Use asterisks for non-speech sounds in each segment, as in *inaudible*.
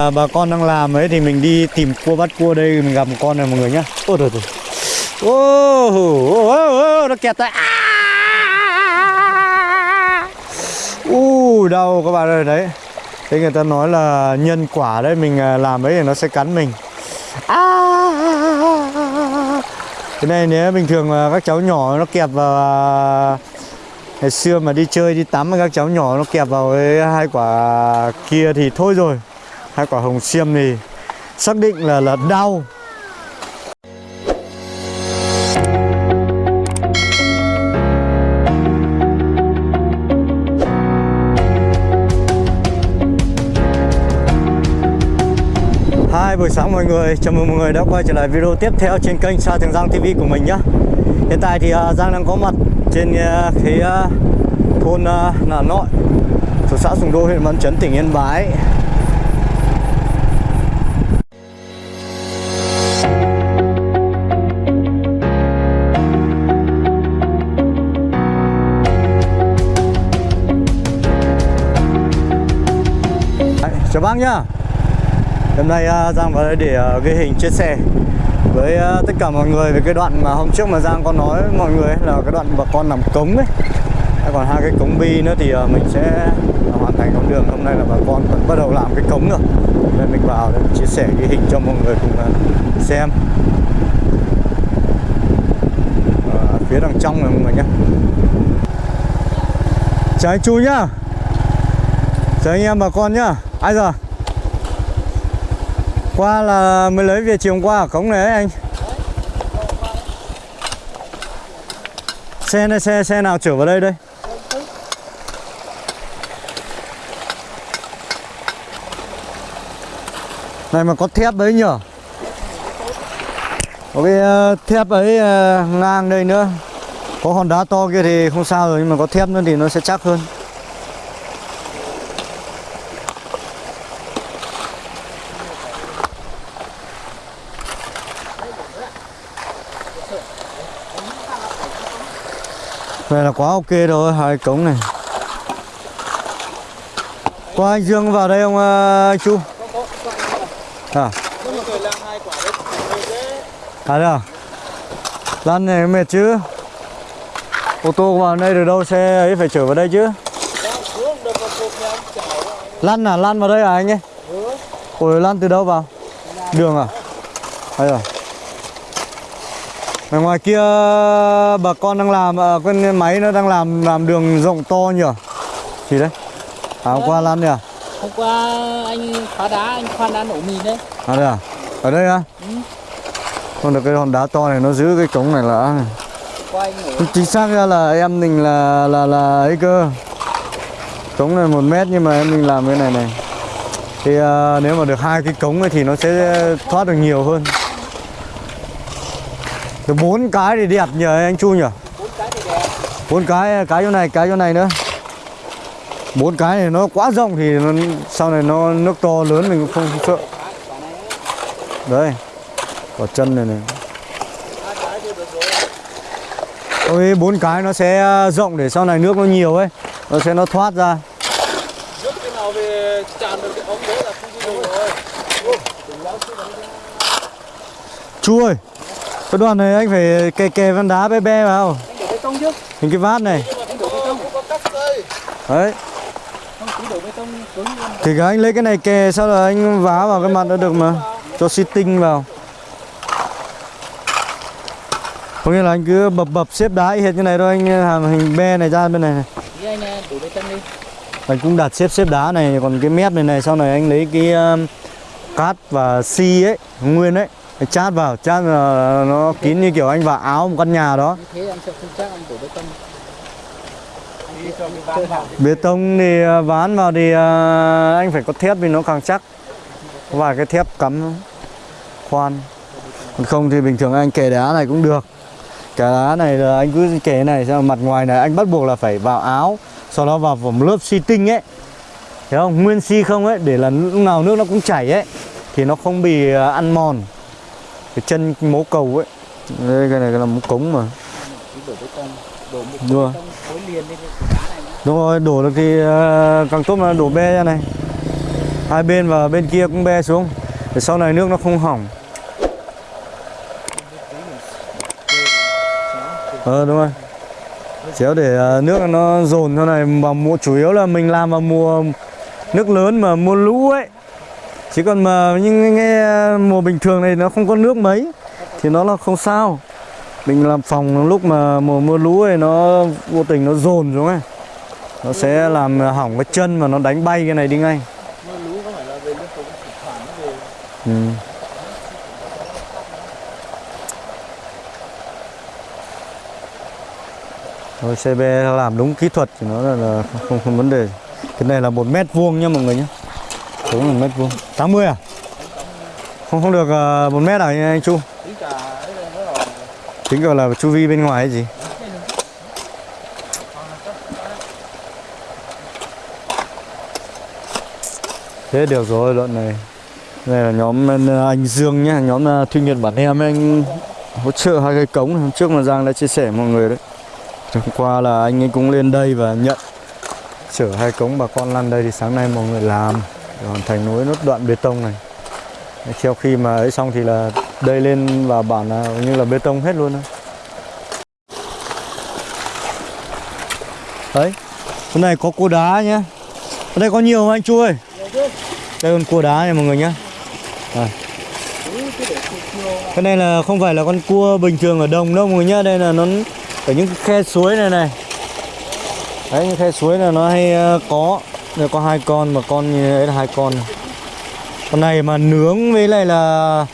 À, bà con đang làm ấy thì mình đi tìm cua bắt cua đây mình gặp một con này mọi người nhá. Ôi trời trời ô ô, ô, nó kẹt tay u đau các bạn ơi đấy. Thế người ta nói là nhân quả đấy mình à, làm ấy thì nó sẽ cắn mình. À, cái này nếu bình thường là các cháu nhỏ nó kẹp vào à, ngày xưa mà đi chơi đi tắm các cháu nhỏ nó kẹp vào cái hai quả kia thì thôi rồi hai quả hồng xiêm thì xác định là là đau. Hai buổi sáng mọi người, chào mừng mọi người đã quay trở lại video tiếp theo trên kênh Sa Thường Giang TV của mình nhé Hiện tại thì uh, Giang đang có mặt trên uh, cái uh, thôn uh, Nà Nội thuộc xã Sùng Đô, huyện Văn Chấn, tỉnh Yên Bái. Chào bác nhá. Hôm nay uh, Giang vào đây để uh, ghi hình chia sẻ với uh, tất cả mọi người về cái đoạn mà hôm trước mà Giang có nói với mọi người ấy, là cái đoạn bà con làm cống ấy. Còn hai cái cống bi nữa thì uh, mình sẽ hoàn thành con đường. Hôm nay là bà con vẫn bắt đầu làm cái cống rồi. Nên mình vào để chia sẻ ghi hình cho mọi người cùng uh, xem. Ở phía đằng trong này mọi người nhé chào anh Chu nhá chào anh em bà con nhá. Ai giờ? Qua là mới lấy về chiều hôm qua ở cống này ấy anh. Xe này, xe xe nào chở vào đây đây? Này mà có thép đấy nhở? Có cái ờ, thép ấy ờ, ngang đây nữa. Có hòn đá to kia thì không sao rồi, nhưng mà có thép nữa thì nó sẽ chắc hơn. Vậy là quá ok rồi, hai cống này Qua anh Dương vào đây không uh, anh Chu? À, à đây à? Lăn này mệt chứ Ô tô vào đây được đâu, xe ấy phải chở vào đây chứ Lăn à, lăn vào đây à anh ấy? Ủa lăn từ đâu vào? Đường à? Hay rồi ở ngoài kia bà con đang làm à, con máy nó đang làm làm đường rộng to nhỉ? Gì đấy? À, hôm qua lăn nhỉ? Hôm qua anh phá đá, anh khoan đá nổ mìn đấy. À đây à? Ở đây à? Ừ. Còn được cái hòn đá to này nó giữ cái cống này là chính xác ra là em mình là là là ấy cơ. Cống này một mét nhưng mà em mình làm cái này này. Thì à, nếu mà được hai cái cống ấy thì nó sẽ thoát được nhiều hơn. Được 4 cái thì đẹp nhờ anh Chu nhỉ? 4 cái thì đẹp. 4 cái cái chỗ này cái chỗ này nữa bốn cái này nó quá rộng thì nó, sau này nó nước to lớn mình cũng không không sợ Phá quả đấy quả chân này này ôi bốn cái nó sẽ à, rộng để sau này nước nó nhiều ấy nó sẽ nó thoát ra Nước cái nào về tràn được cái ống đấy là không đi được rồi. chú ơi cái đoạn này anh phải kè kè văn đá bé bé vào. Anh đổ bê tông hình cái vát này. Đấy. Thì cái anh lấy cái này kè sau là anh vá vào cái mặt nó được mà. Cho xi tinh vào. Có nghĩa là anh cứ bập bập xếp đá y hệt như này thôi anh làm hình be này ra bên này, này. Anh cũng đặt xếp xếp đá này còn cái mép này này sau này anh lấy cái um, cát và xi ấy nguyên ấy chát vào chát là nó kín như kiểu anh vào áo một căn nhà đó. Như thế anh sẽ không chắc anh đổ bê tông. Cái bê thì uh, ván vào thì uh, anh phải có thép thì nó càng chắc. Vài cái thép cắm khoan. Còn không thì bình thường anh kẻ đá này cũng được. Kẻ đá này là anh cứ kẻ này sang mặt ngoài này anh bắt buộc là phải vào áo sau đó vào một lớp xi tinh ấy. Thấy không? Nguyên xi không ấy để là lúc nào nước nó cũng chảy ấy thì nó không bị uh, ăn mòn cái chân mố cầu ấy. Đây, cái này là một cống mà. Đổ Đúng rồi. đúng rồi, đổ được thì à, càng tốt là đổ be ra này. Hai bên và bên kia cũng be xuống. Để sau này nước nó không hỏng. Ờ đúng rồi. Chéo để à, nước nó dồn sau này vào mùa, chủ yếu là mình làm vào mùa nước lớn mà mùa lũ ấy chứ còn mà những cái mùa bình thường này nó không có nước mấy thì nó là không sao. Mình làm phòng lúc mà mùa mưa lũ ấy nó vô tình nó dồn xuống ấy. Nó sẽ làm hỏng cái chân mà nó đánh bay cái này đi ngay. Mưa lũ có phải là về tục thỉnh thoảng về. Ừ. Rồi CB làm đúng kỹ thuật thì nó là, là không, không vấn đề. Cái này là một mét vuông nha mọi người nhé Đúng là mét vuông 80 à? Không không được uh, một mét à anh Chu? tính ấy gọi là chu vi bên ngoài hay gì? Thế được rồi đoạn này Đây là nhóm ờ, anh Dương nhá Nhóm ờ, Thuyên Nhật Bản Em anh hỗ trợ hai cái cống. Hôm trước mà Giang đã chia sẻ mọi người đấy Hôm qua là anh ấy cũng lên đây và nhận Chở hai cống bà con lăn đây thì sáng nay mọi người làm Hoàn thành nối nốt đoạn bê tông này Sau khi mà ấy xong thì là đây lên và bản là như là bê tông hết luôn đó. Đấy Cái này có cua đá nhé. Ở đây có nhiều không anh Chu ơi Đây con cua đá này mọi người nhé à. Cái này là không phải là con cua bình thường ở đồng đâu mọi người nhé. Đây là nó ở những khe suối này này Đấy, những khe suối là nó hay ờ, có đây có hai con mà con như đấy là hai con. Con này mà nướng với lại là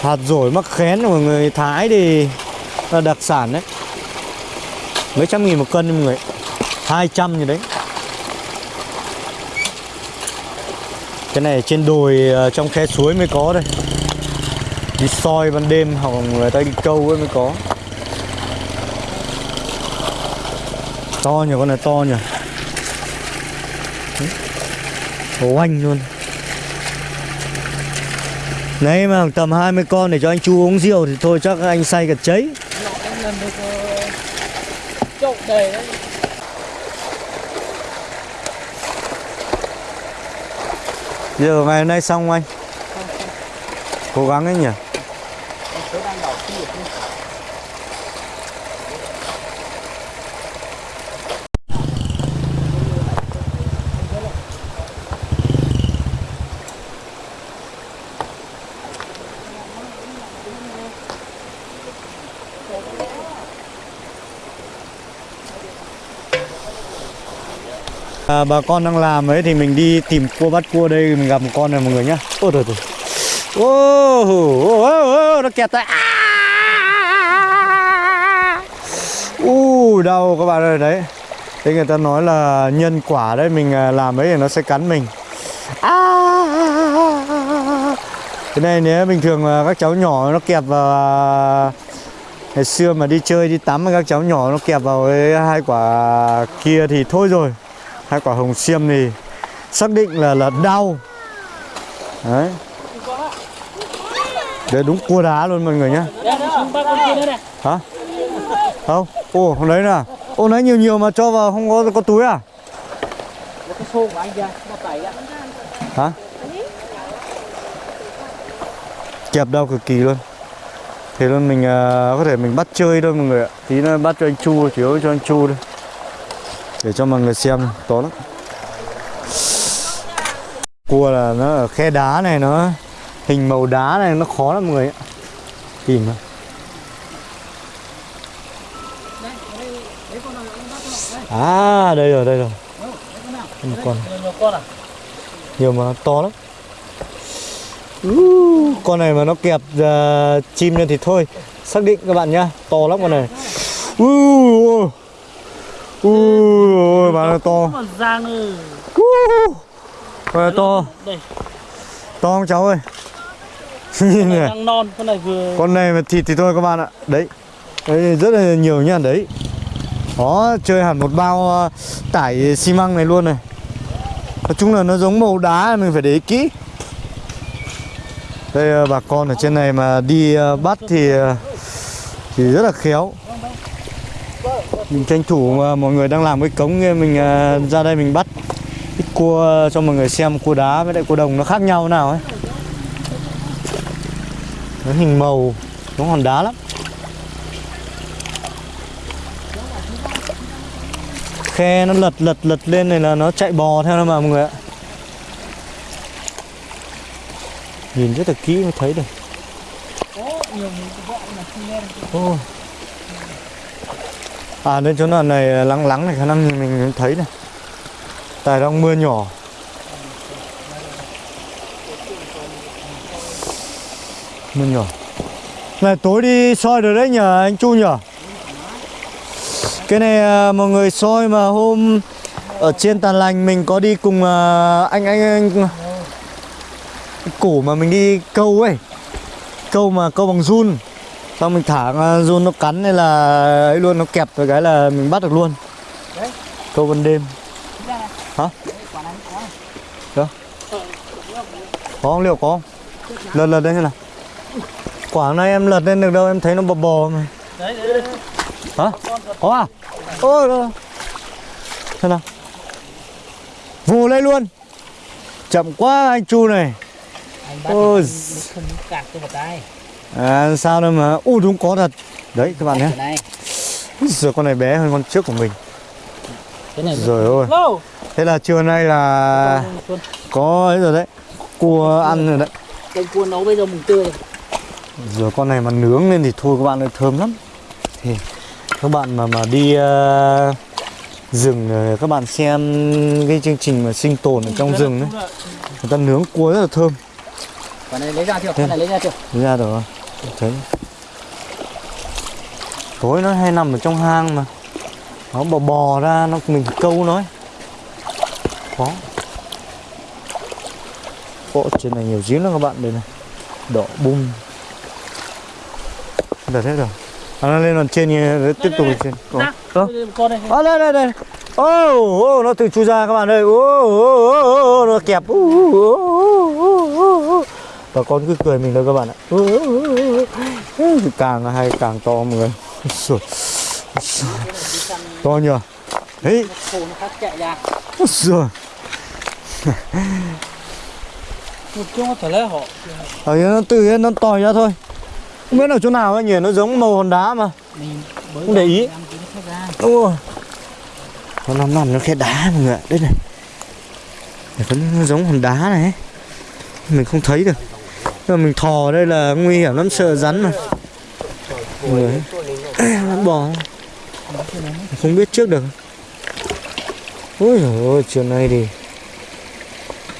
hạt dổi mắc khén của người Thái thì là đặc sản đấy. Mấy trăm nghìn một cân mọi người. 200 như đấy. Cái này trên đồi ờ, trong khe suối mới có đây. Đi soi ban đêm hoặc người ta đi câu ấy mới có. To nhỉ, con này to nhỉ. Ồ anh luôn. Đấy mà tầm 20 con để cho anh Chu uống rượu thì thôi chắc anh say cả cháy. Được ờ, chậu đầy đấy. Giờ ngày hôm nay xong anh? Cố gắng ấy nhỉ à, Bà con đang làm ấy thì mình đi tìm cua bắt cua đây Mình gặp một con này mọi người nhá. Ôi trời trời. Ô, ô, ô, nó kẹt à. U đau các bạn ơi đấy. Thế người ta nói là nhân quả đấy Mình à, làm ấy thì nó sẽ cắn mình. À. Cái này nếu bình thường mà các cháu nhỏ nó kẹp vào à, Ngày xưa mà đi chơi đi tắm với các cháu nhỏ nó kẹp vào cái hai quả kia thì thôi rồi hai quả hồng xiêm thì xác định là là đau. Đấy. Đấy đúng cua đá luôn mọi người nhá hả? Không? Ô hôm đấy nè. Ô lấy nhiều nhiều mà cho vào không có có túi à? Hả? Kẹp đau cực kỳ luôn. Thế luôn mình uh, có thể mình bắt chơi thôi mọi người ạ. Tí nó bắt cho anh chu chiếu cho anh chu thôi để cho mọi người xem to lắm. Cua là nó ở khe đá này nó hình màu đá này nó khó lắm mọi người ạ. Tìm à đây rồi đây rồi. Một con. Nhiều mà nó to lắm. Uh, con này mà nó kẹp uh, chim lên thì thôi. Xác định các bạn nhá to lắm con này. Uh, uh, mà nó to. Này to. to không cháu ơi? *laughs* Nhìn này đang non con này vừa con này mà thịt thì thôi các bạn ạ. Đấy. Đấy rất là nhiều nha đấy. Đó chơi hẳn một bao ờ, tải xi măng này luôn này. Nói chung là nó giống màu đá mình phải để ý kỹ. Đây ờ, bà con ở trên này mà đi ờ, bắt thì thì rất là khéo mình tranh thủ mà mọi người đang làm cái cống mình ờ, ra đây mình bắt cua cho mọi người xem cua đá với lại cua đồng nó khác nhau nào ấy. Nó hình màu nó hòn đá lắm. Khe nó lật lật lật lên này là nó chạy bò theo nó mà mọi người ạ. Nhìn rất là kỹ mới thấy được. Ô à đến chỗ nào này à, lắng lắng này, khả năng mình thấy này. Tại đang mưa nhỏ. Mưa nhỏ. Này, tối đi soi được đấy nhờ anh Chu nhờ cái này à, mọi người soi mà hôm ở trên tàn lành mình có đi cùng à, anh anh anh củ mà mình đi câu ấy. Câu mà, câu bằng run xong mình thả run nó cắn hay là ấy luôn nó kẹp rồi cái là mình bắt được luôn. Đấy. câu ban đêm. Hả? Đâu? có. Không? Liệu có không? Lật lật lên xem nào. Quả này em lật lên được đâu em thấy nó bò bò mà. Đấy đấy đấy. Hả? Có à? Ôi đâu xem nào. Vù lên luôn. Chậm quá anh chu này. Anh bắt Ôi. thì không cạc cho một tay à, sao đâu mà u đúng có thật. Đấy các bạn nhé. Cái giờ con này bé hơn con trước của mình. Cái rồi ôi. Thế là trưa nay là Con- có ấy rồi đấy cua ăn rồi đấy. Canh cua nấu bây giờ mùng tươi Rồi. Con này mà nướng lên thì thôi các bạn ơi thơm lắm. Thì các bạn mà mà đi ờ, rừng ờ, các bạn xem cái chương trình mà sinh tồn ở trong rừng ấy. người ta nướng cua rất là thơm. Quả này lấy ra chưa? Cái này lấy ra chưa? Thấy ra rồi thấy tối nó hay nằm ở trong hang mà nó bò bò ra nó mình câu nó ấy. khó Ồ, trên này nhiều giếng lắm các bạn đây này đỏ bung Đặt hết rồi à, nó lên còn trên như tiếp tục lên trên Có. Con này À, đây đây đây ô ô nó tự chui ra các bạn ơi ô ô ô ô nó kẹp ô, ô, ô, ô, ô. và con cứ cười mình thôi các bạn ạ ô, ô, ô càng hay, càng to mọi người. To nhờ. Đấy rồi nó họ ở nó tự nhiên nó tòi ra thôi. Không biết ở chỗ nào ấy nhỉ nó giống màu hòn đá mà. Mình Không để ý. nó đúng rồi nó nằm nằm nó khe đá mọi người ạ. Đây này. Nó giống hòn đá này ấy. mình không thấy được nhưng mà mình thò ở đây là nguy hiểm lắm, sợ rắn mà. Người. *clears throat* Ấy. rắn bò. Không biết trước được. Ôi trời ơi chiều nay thì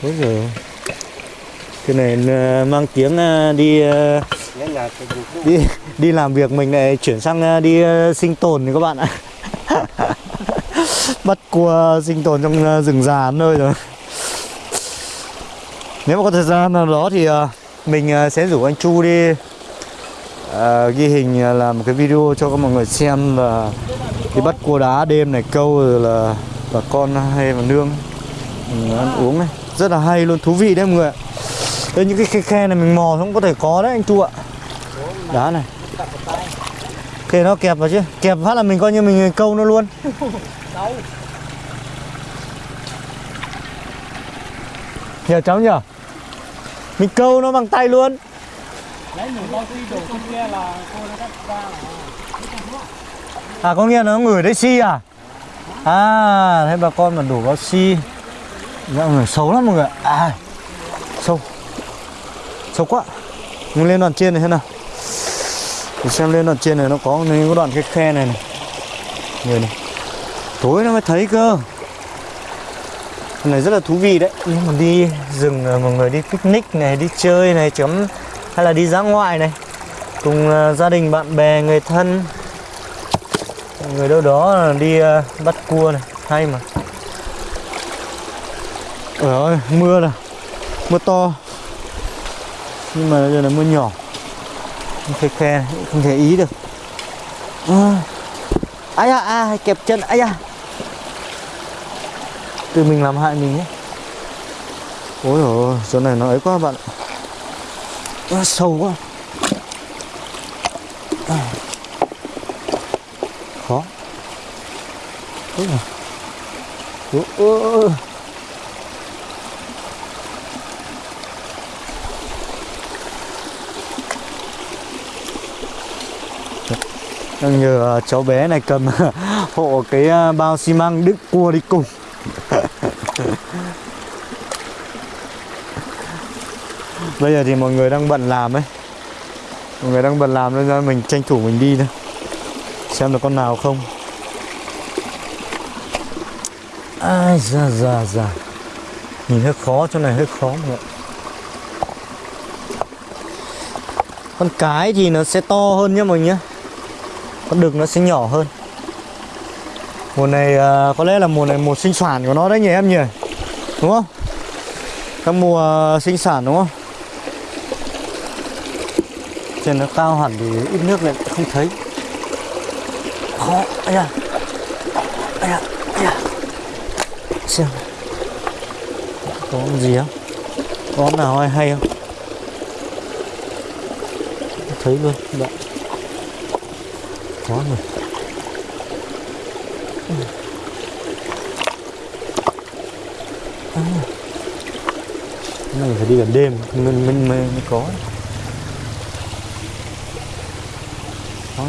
ôi trời ơi cái này ờ, mang tiếng ờ, đi ờ, đi đi làm việc mình lại chuyển sang đi sinh tồn thì các bạn ạ. *laughs* Bắt cua sinh tồn trong rừng già nơi rồi. Nếu mà có thời gian nào đó thì mình ờ, sẽ rủ anh Chu đi à, ghi hình ờ, làm một cái video cho các mọi người xem là đi bắt cua đá đêm này câu rồi là bà con hay là nương mình ăn uống này. Rất là hay luôn thú vị đấy mọi người ạ. Đây những cái khe, khe này mình mò không có thể có đấy anh Chu ạ. Đá này. Kệ nó kẹp vào chứ. Kẹp phát là mình coi như mình câu nó luôn. Nhờ cháu nhờ mình câu nó bằng tay luôn. Bao À có nghĩa là nó ngửi đấy xi à? À thế bà con mà đổ vào xi Dạ người xấu lắm mọi người. À Sâu Sâu quá. Mình lên đoạn trên này thế nào. Mình xem lên đoạn trên này nó có những cái đoạn cái khe này này. Người này. Tối nó mới thấy cơ Này rất là thú vị đấy. Nếu mà đi rừng ờ, mọi người đi picnic này Đi chơi này chấm Hay là đi dã ngoại này. Cùng ờ, gia đình bạn bè người thân. Người đâu đó đi ờ, bắt cua này hay mà. Trời ơi mưa là mưa to. Nhưng mà giờ là mưa nhỏ. Khe khe này, không thể ý được. À. ai à, à kẹp chân ai à tự mình làm hại mình ấy ôi ôi chỗ này nó ấy quá bạn nó sâu quá. À. khó. Ôi ôi ôi đang nhờ à, cháu bé này cầm *laughs* hộ cái à, bao xi măng đựng cua đi cùng. Bây giờ thì mọi người đang bận làm ấy. Mọi người đang bận làm nên ra mình tranh thủ mình đi thôi. Xem được con nào không. Ai da da da nhìn hơi khó, chỗ này hơi khó mọi người con cái thì nó sẽ to hơn nhá mọi người con đực nó sẽ nhỏ hơn. Mùa này à, có lẽ là mùa này mùa sinh sản của nó đấy nhỉ em nhỉ? Đúng không? Các mùa à, sinh sản đúng không? Trên nó cao hẳn thì ít nước lại không thấy. Khó ấy da. Ấy da ấy da. Xem. Có gì không có nào hay hay không? Thấy luôn các bạn có rồi. À. này phải đi gần đêm mình mình mới có.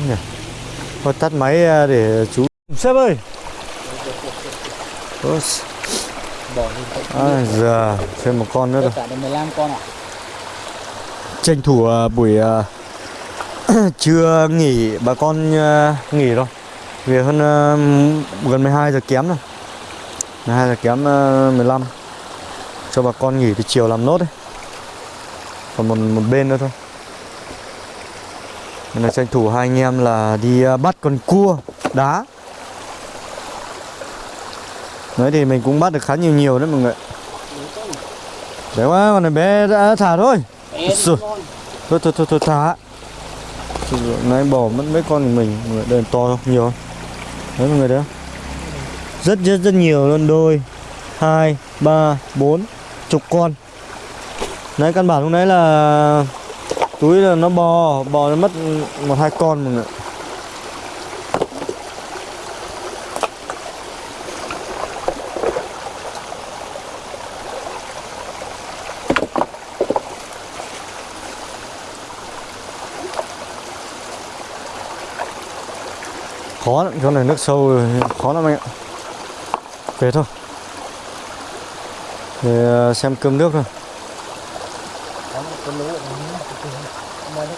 Nhỉ? Thôi tắt máy à, để chú sếp ơi! À, giờ thêm một con nữa rồi. cả được 15 con ạ. Tranh thủ à, buổi à, *clears throat* trưa nghỉ bà con nghỉ rồi về hơn gần 12 giờ kém rồi 12 giờ kém à, 15 cho bà con nghỉ thì chiều làm nốt đấy. Còn một một bên nữa thôi Nên là tranh thủ hai anh em là đi à, bắt con cua đá Đấy thì mình cũng bắt được khá nhiều nhiều đấy mọi người Đấy quá, con này bé đã thả thôi Bé Rồi. Thôi thôi thôi, thôi thả Nãy bỏ mất mấy con của mình Mọi người to không? Nhiều không? Đấy mọi người đấy? Rất rất rất nhiều luôn Đôi hai ba bốn Chục con Đấy căn bản lúc nãy là Túi là nó bò Bò nó mất một hai con mọi người khó lắm chỗ này nước sâu rồi, khó lắm anh ạ. Về thôi. Để à, xem cơm nước thôi có một cái lúa ở đây nó Mua nước